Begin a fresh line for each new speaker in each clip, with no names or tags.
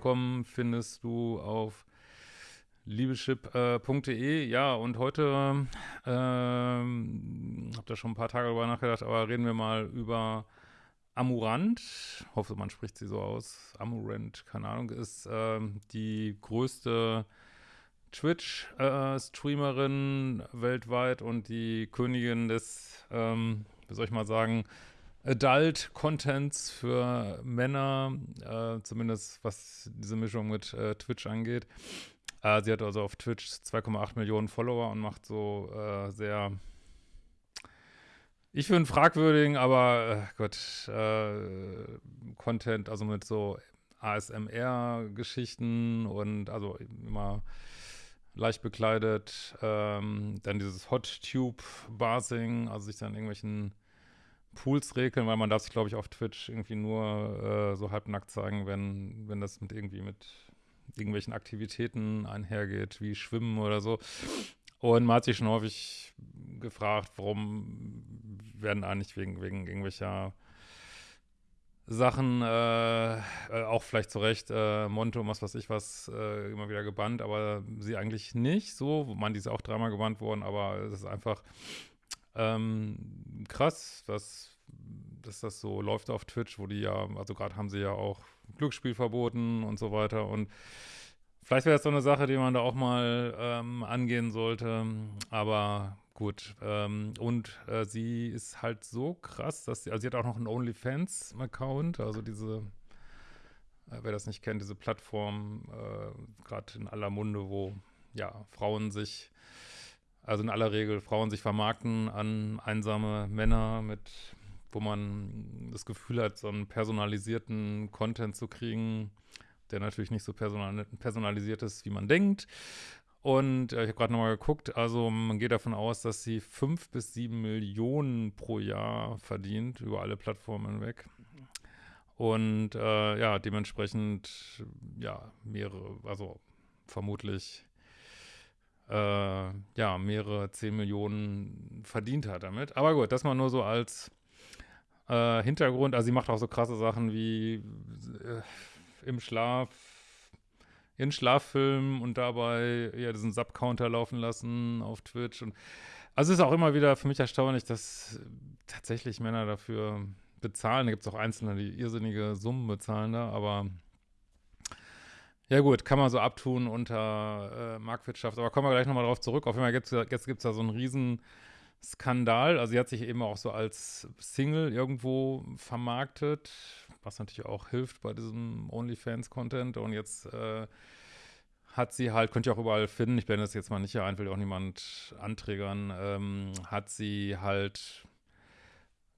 rauszukommen, findest du auf liebeschip.de. Ja, und heute ähm, habe da schon ein paar Tage darüber nachgedacht, aber reden wir mal über Amurant. Hoffe, man spricht sie so aus. Amurant, keine Ahnung, ist ähm, die größte Twitch-Streamerin äh, weltweit und die Königin des, ähm, wie soll ich mal sagen, Adult-Contents für Männer, äh, zumindest was diese Mischung mit äh, Twitch angeht. Äh, sie hat also auf Twitch 2,8 Millionen Follower und macht so äh, sehr, ich finde fragwürdigen, aber äh, Gott, Content, also mit so ASMR-Geschichten und also immer leicht bekleidet. Ähm, dann dieses Hot Tube Basing, also sich dann irgendwelchen Pools regeln, weil man darf sich, glaube ich, auf Twitch irgendwie nur äh, so halbnackt zeigen, wenn, wenn das mit irgendwie mit irgendwelchen Aktivitäten einhergeht, wie Schwimmen oder so. Und man hat sich schon häufig gefragt, warum werden eigentlich wegen, wegen irgendwelcher Sachen, äh, äh, auch vielleicht zu Recht, äh, Monte und was weiß ich was, äh, immer wieder gebannt, aber sie eigentlich nicht so. Man, die ist auch dreimal gebannt worden, aber es ist einfach ähm, krass, dass, dass das so läuft auf Twitch, wo die ja, also gerade haben sie ja auch Glücksspiel verboten und so weiter. Und vielleicht wäre das so eine Sache, die man da auch mal ähm, angehen sollte, aber Gut, ähm, und äh, sie ist halt so krass, dass sie, also sie hat auch noch einen OnlyFans-Account, also diese, äh, wer das nicht kennt, diese Plattform, äh, gerade in aller Munde, wo ja Frauen sich, also in aller Regel Frauen sich vermarkten an einsame Männer mit, wo man das Gefühl hat, so einen personalisierten Content zu kriegen, der natürlich nicht so personalisiert ist, wie man denkt. Und äh, ich habe gerade nochmal geguckt, also man geht davon aus, dass sie fünf bis sieben Millionen pro Jahr verdient, über alle Plattformen hinweg. Und äh, ja, dementsprechend, ja, mehrere, also vermutlich, äh, ja, mehrere zehn Millionen verdient hat damit. Aber gut, das mal nur so als äh, Hintergrund. Also sie macht auch so krasse Sachen wie äh, im Schlaf ihren Schlaffilm und dabei ja diesen Sub-Counter laufen lassen auf Twitch. Und also es ist auch immer wieder für mich erstaunlich, dass tatsächlich Männer dafür bezahlen. Da gibt es auch Einzelne, die irrsinnige Summen bezahlen da, aber ja gut, kann man so abtun unter äh, Marktwirtschaft. Aber kommen wir gleich nochmal drauf zurück. Auf jeden Fall jetzt, jetzt gibt es da so einen riesen Skandal. Also sie hat sich eben auch so als Single irgendwo vermarktet, was natürlich auch hilft bei diesem OnlyFans-Content. Und jetzt äh, hat sie halt, könnt ihr auch überall finden, ich blende das jetzt mal nicht hier ein, will auch niemand anträgern, ähm, hat sie halt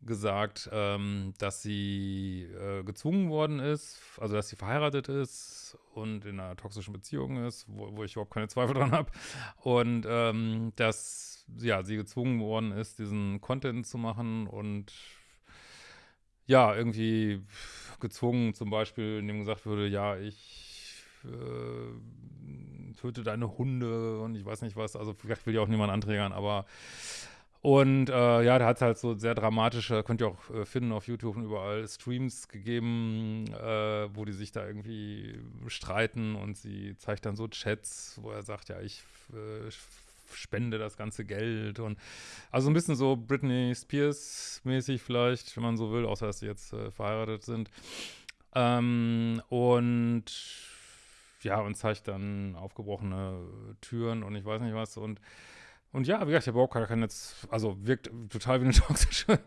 gesagt, ähm, dass sie äh, gezwungen worden ist, also dass sie verheiratet ist und in einer toxischen Beziehung ist, wo, wo ich überhaupt keine Zweifel dran habe. Und ähm, dass ja, sie gezwungen worden ist, diesen Content zu machen und ja, irgendwie gezwungen, zum Beispiel, indem gesagt würde, ja, ich äh, töte deine Hunde und ich weiß nicht was, also vielleicht will ja auch niemand anträgern, aber und äh, ja, da hat es halt so sehr dramatische, könnt ihr auch äh, finden auf YouTube und überall, Streams gegeben, äh, wo die sich da irgendwie streiten und sie zeigt dann so Chats, wo er sagt, ja, ich äh, spende das ganze Geld und also ein bisschen so Britney Spears mäßig vielleicht, wenn man so will, außer dass sie jetzt äh, verheiratet sind. Ähm, und ja, und zeigt dann aufgebrochene Türen und ich weiß nicht was und und ja, wie gesagt, der Bauker kann jetzt, also wirkt total wie eine toxische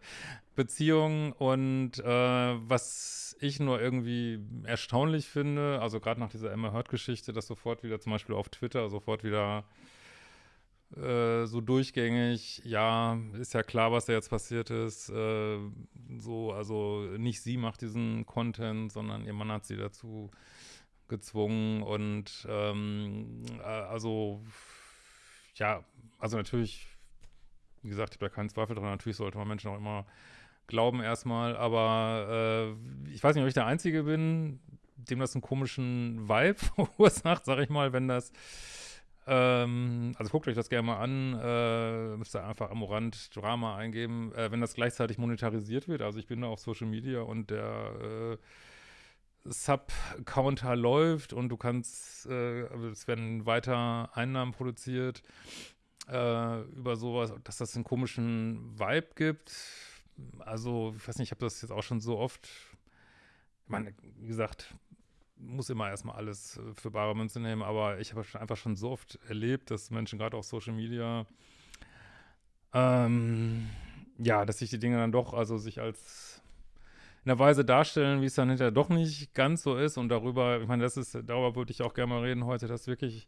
Beziehung. Und äh, was ich nur irgendwie erstaunlich finde, also gerade nach dieser Emma Hurt-Geschichte, dass sofort wieder zum Beispiel auf Twitter sofort wieder äh, so durchgängig, ja, ist ja klar, was da jetzt passiert ist. Äh, so, also nicht sie macht diesen Content, sondern ihr Mann hat sie dazu gezwungen. Und ähm, äh, also ja, also natürlich, wie gesagt, ich habe da keinen Zweifel dran, natürlich sollte man Menschen auch immer glauben erstmal, aber äh, ich weiß nicht, ob ich der Einzige bin, dem das einen komischen Vibe verursacht, sag ich mal, wenn das Ähm, also guckt euch das gerne mal an, äh, müsst ihr einfach Amorant Drama eingeben, äh, wenn das gleichzeitig monetarisiert wird. Also ich bin da auf Social Media und der äh, Sub-Counter läuft und du kannst, äh, es werden weiter Einnahmen produziert äh, über sowas, dass das einen komischen Vibe gibt. Also, ich weiß nicht, ich habe das jetzt auch schon so oft, ich meine, wie gesagt, muss immer erstmal alles äh, für bare Münze nehmen, aber ich habe einfach schon so oft erlebt, dass Menschen gerade auf Social Media, ähm, ja, dass sich die Dinge dann doch, also sich als in der Weise darstellen, wie es dann hinterher doch nicht ganz so ist und darüber, ich meine, das ist, darüber würde ich auch gerne mal reden heute, dass wirklich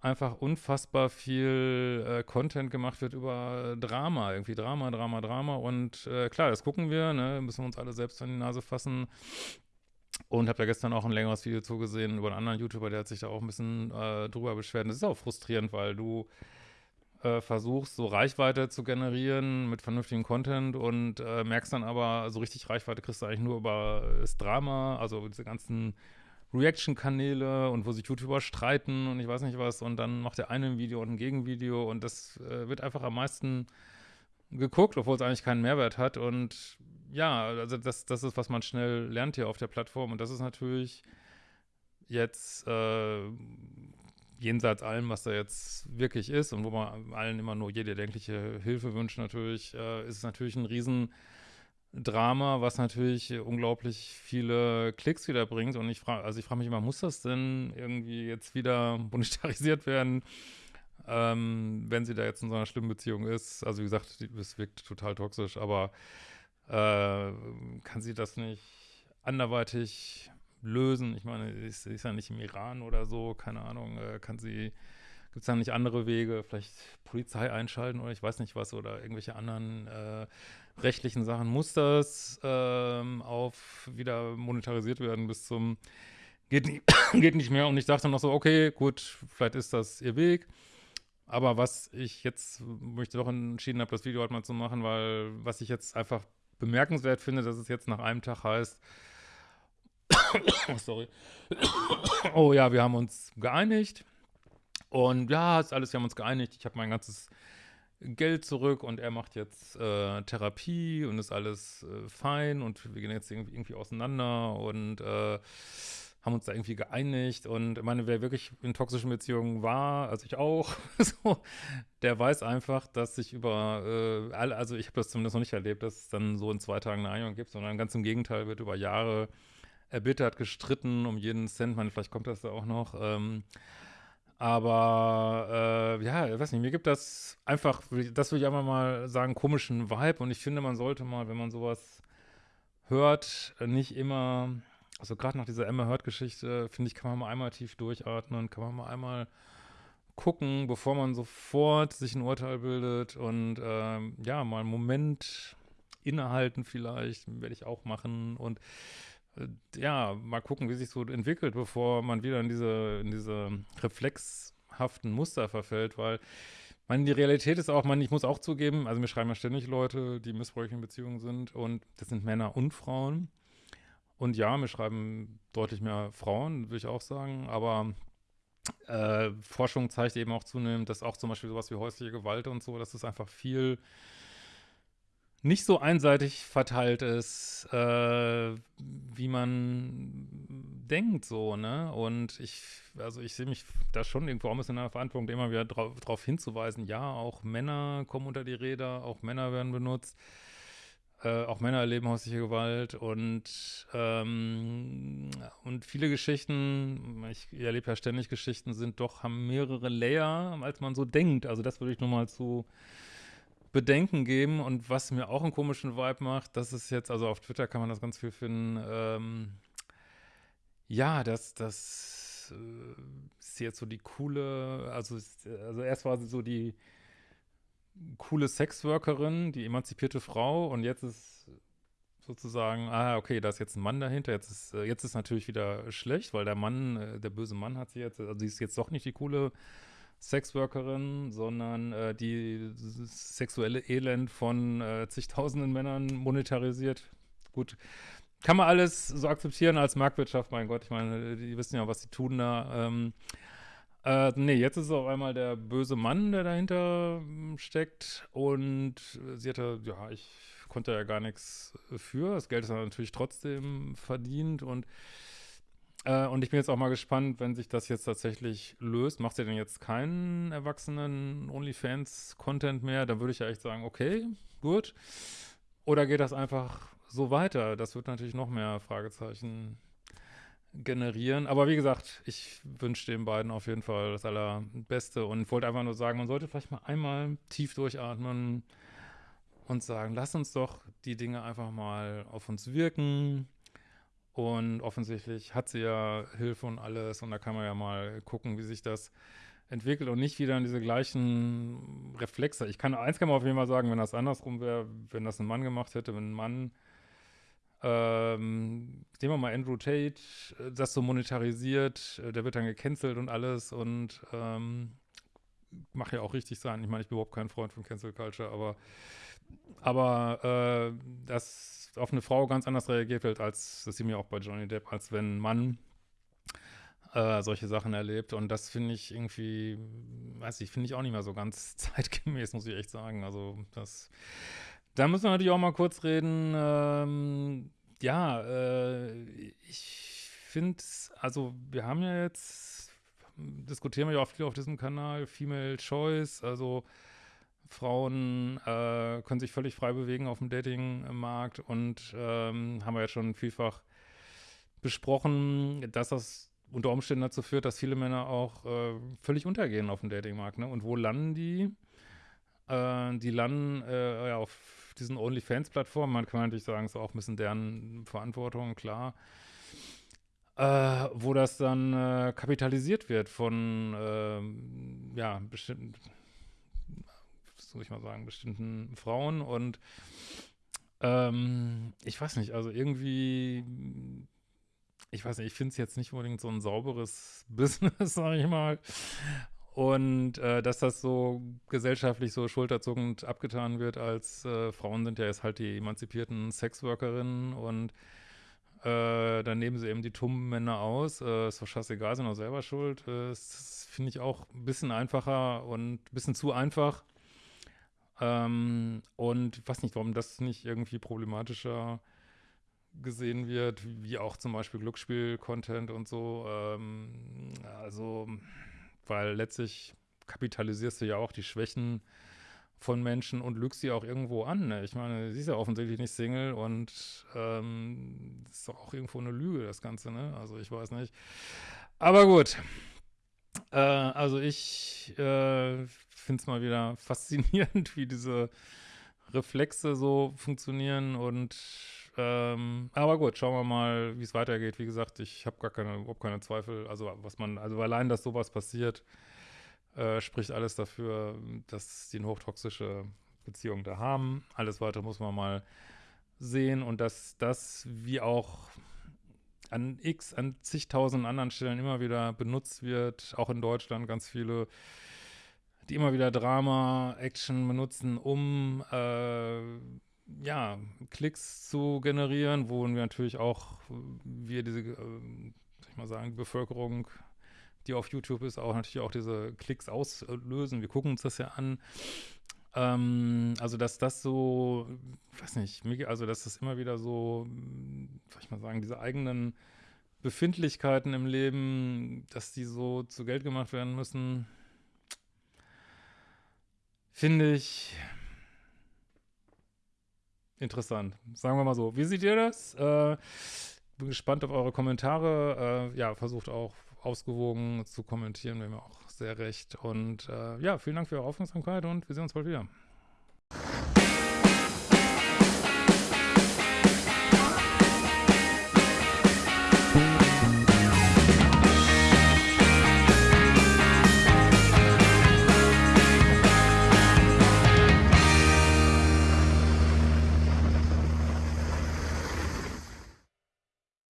einfach unfassbar viel äh, Content gemacht wird über Drama, irgendwie Drama, Drama, Drama und äh, klar, das gucken wir, ne, müssen wir uns alle selbst an die Nase fassen und habe da gestern auch ein längeres Video zugesehen über einen anderen YouTuber, der hat sich da auch ein bisschen äh, drüber beschwert. Das ist auch frustrierend, weil du äh, versuchst, so Reichweite zu generieren mit vernünftigem Content und äh, merkst dann aber, so richtig Reichweite kriegst du eigentlich nur über das Drama, also diese ganzen Reaction-Kanäle und wo sich YouTuber streiten und ich weiß nicht was und dann macht der eine ein Video und ein Gegenvideo und das äh, wird einfach am meisten geguckt, obwohl es eigentlich keinen Mehrwert hat und ja, also das, das ist, was man schnell lernt hier auf der Plattform und das ist natürlich jetzt äh, jenseits allem, was da jetzt wirklich ist und wo man allen immer nur jede erdenkliche Hilfe wünscht natürlich, äh, ist es natürlich ein Riesendrama, was natürlich unglaublich viele Klicks wieder bringt und ich frage, also ich frage mich immer, muss das denn irgendwie jetzt wieder monetarisiert werden? Ähm, wenn sie da jetzt in so einer schlimmen Beziehung ist, also wie gesagt, es wirkt total toxisch, aber äh, kann sie das nicht anderweitig lösen? Ich meine, ist, ist ja nicht im Iran oder so, keine Ahnung, äh, kann sie, gibt es da nicht andere Wege, vielleicht Polizei einschalten oder ich weiß nicht was oder irgendwelche anderen äh, rechtlichen Sachen? Muss das ähm, auf wieder monetarisiert werden bis zum geht nicht, geht nicht mehr und ich dachte noch so, okay, gut, vielleicht ist das ihr Weg. Aber was ich jetzt, ich doch entschieden habe, das Video halt mal zu machen, weil was ich jetzt einfach bemerkenswert finde, dass es jetzt nach einem Tag heißt, sorry, oh ja, wir haben uns geeinigt. Und ja, ist alles, wir haben uns geeinigt, ich habe mein ganzes Geld zurück und er macht jetzt äh, Therapie und ist alles äh, fein und wir gehen jetzt irgendwie, irgendwie auseinander und äh, haben uns da irgendwie geeinigt. Und ich meine, wer wirklich in toxischen Beziehungen war, also ich auch, so, der weiß einfach, dass sich über, äh, alle, also ich habe das zumindest noch nicht erlebt, dass es dann so in zwei Tagen eine Einigung gibt, sondern ganz im Gegenteil wird über Jahre erbittert, gestritten um jeden Cent, man, vielleicht kommt das da auch noch, ähm, aber äh, ja, ich weiß nicht, mir gibt das einfach, das würde ich einfach mal sagen, komischen Vibe. Und ich finde, man sollte mal, wenn man sowas hört, nicht immer also gerade nach dieser Emma Hurt-Geschichte, finde ich, kann man mal einmal tief durchatmen, kann man mal einmal gucken, bevor man sofort sich ein Urteil bildet. Und ähm, ja, mal einen Moment innehalten vielleicht, werde ich auch machen. Und ja, mal gucken, wie sich so entwickelt, bevor man wieder in diese, in diese reflexhaften Muster verfällt, weil meine, die Realität ist auch, man, ich muss auch zugeben, also mir schreiben ja ständig Leute, die missbräuchlich in Beziehungen sind und das sind Männer und Frauen. Und ja, mir schreiben deutlich mehr Frauen, würde ich auch sagen, aber äh, Forschung zeigt eben auch zunehmend, dass auch zum Beispiel sowas wie häusliche Gewalt und so, dass es einfach viel nicht so einseitig verteilt ist, äh, wie man denkt, so, ne? Und ich, also ich sehe mich da schon irgendwo auch ein bisschen in der Verantwortung, immer wieder darauf hinzuweisen, ja, auch Männer kommen unter die Räder, auch Männer werden benutzt. Äh, auch Männer erleben häusliche Gewalt und, ähm, und viele Geschichten, ich erlebe ja ständig Geschichten, sind doch, haben mehrere Layer, als man so denkt. Also das würde ich nur mal zu bedenken geben und was mir auch einen komischen Vibe macht, das ist jetzt, also auf Twitter kann man das ganz viel finden, ähm, ja, das, das äh, ist jetzt so die coole, also, also erst war sie so die coole Sexworkerin, die emanzipierte Frau und jetzt ist sozusagen, ah, okay, da ist jetzt ein Mann dahinter, jetzt ist, äh, jetzt ist natürlich wieder schlecht, weil der Mann, äh, der böse Mann hat sie jetzt, also sie ist jetzt doch nicht die coole Sexworkerin, sondern äh, die sexuelle Elend von äh, zigtausenden Männern monetarisiert. Gut, kann man alles so akzeptieren als Marktwirtschaft, mein Gott, ich meine, die wissen ja, was sie tun da. Ähm, Äh, nee, jetzt ist es auf einmal der böse Mann, der dahinter hm, steckt. Und sie hatte, ja, ich konnte ja gar nichts für. Das Geld ist natürlich trotzdem verdient und äh, und ich bin jetzt auch mal gespannt, wenn sich das jetzt tatsächlich löst. Macht sie denn jetzt keinen erwachsenen OnlyFans-Content mehr? Dann würde ich ja echt sagen, okay, gut. Oder geht das einfach so weiter? Das wird natürlich noch mehr Fragezeichen generieren. Aber wie gesagt, ich wünsche den beiden auf jeden Fall das Allerbeste und wollte einfach nur sagen, man sollte vielleicht mal einmal tief durchatmen und sagen, lass uns doch die Dinge einfach mal auf uns wirken. Und offensichtlich hat sie ja Hilfe und alles und da kann man ja mal gucken, wie sich das entwickelt und nicht wieder in diese gleichen Reflexe. Ich kann, eins kann man auf jeden Fall sagen, wenn das andersrum wäre, wenn das ein Mann gemacht hätte, wenn ein Mann ähm, nehmen wir mal Andrew Tate, äh, das so monetarisiert, äh, der wird dann gecancelt und alles und ähm, macht ja auch richtig sein. Ich meine, ich bin überhaupt kein Freund von Cancel Culture, aber aber äh, dass auf eine Frau ganz anders reagiert wird, als das sieht mir auch bei Johnny Depp, als wenn ein Mann äh, solche Sachen erlebt. Und das finde ich irgendwie, weiß ich, finde ich auch nicht mehr so ganz zeitgemäß, muss ich echt sagen. Also das da müssen wir natürlich auch mal kurz reden. Ähm, ja, äh, ich finde, also wir haben ja jetzt, diskutieren wir ja auch viel auf diesem Kanal, Female Choice, also Frauen äh, können sich völlig frei bewegen auf dem Datingmarkt und ähm, haben wir jetzt schon vielfach besprochen, dass das unter Umständen dazu führt, dass viele Männer auch äh, völlig untergehen auf dem Datingmarkt. Ne? Und wo landen die? Äh, die landen äh, ja, auf diesen OnlyFans-Plattformen, man kann natürlich sagen, es ist auch ein bisschen deren Verantwortung, klar, äh, wo das dann äh, kapitalisiert wird von, äh, ja, bestimmten, soll ich mal sagen, bestimmten Frauen und ähm, ich weiß nicht, also irgendwie, ich weiß nicht, ich finde es jetzt nicht unbedingt so ein sauberes Business, sage ich mal. Und äh, dass das so gesellschaftlich so schulterzuckend abgetan wird, als äh, Frauen sind ja jetzt halt die emanzipierten Sexworkerinnen und äh, dann nehmen sie eben die tummen Männer aus. Äh, ist doch scheißegal, sind auch selber schuld. Äh, das finde ich auch ein bisschen einfacher und ein bisschen zu einfach. Ähm, und ich weiß nicht, warum das nicht irgendwie problematischer gesehen wird, wie auch zum Beispiel Glücksspiel-Content und so. Ähm, also weil letztlich kapitalisierst du ja auch die Schwächen von Menschen und lügst sie auch irgendwo an. Ne? Ich meine, sie ist ja offensichtlich nicht Single und ähm, ist doch auch irgendwo eine Lüge, das Ganze, ne? Also ich weiß nicht. Aber gut. Äh, also ich äh, finde es mal wieder faszinierend, wie diese Reflexe so funktionieren und ähm, aber gut, schauen wir mal, wie es weitergeht. Wie gesagt, ich habe gar keine, überhaupt keine Zweifel. Also was man, also allein, dass sowas passiert, äh, spricht alles dafür, dass die eine hochtoxische Beziehung da haben. Alles weitere muss man mal sehen und dass das wie auch an x, an zigtausend anderen Stellen immer wieder benutzt wird, auch in Deutschland ganz viele, die immer wieder Drama, Action benutzen, um äh, ja, Klicks zu generieren, wo wir natürlich auch, wir diese, äh, ich mal sagen, Bevölkerung, die auf YouTube ist, auch natürlich auch diese Klicks auslösen. Wir gucken uns das ja an. Ähm, also, dass das so, weiß nicht, also, dass das immer wieder so, soll ich mal sagen, diese eigenen Befindlichkeiten im Leben, dass die so zu Geld gemacht werden müssen, finde ich, interessant. Sagen wir mal so. Wie seht ihr das? Äh, bin gespannt auf eure Kommentare. Äh, ja, versucht auch ausgewogen zu kommentieren, wäre mir auch sehr recht. Und äh, ja, vielen Dank für eure Aufmerksamkeit und wir sehen uns bald wieder.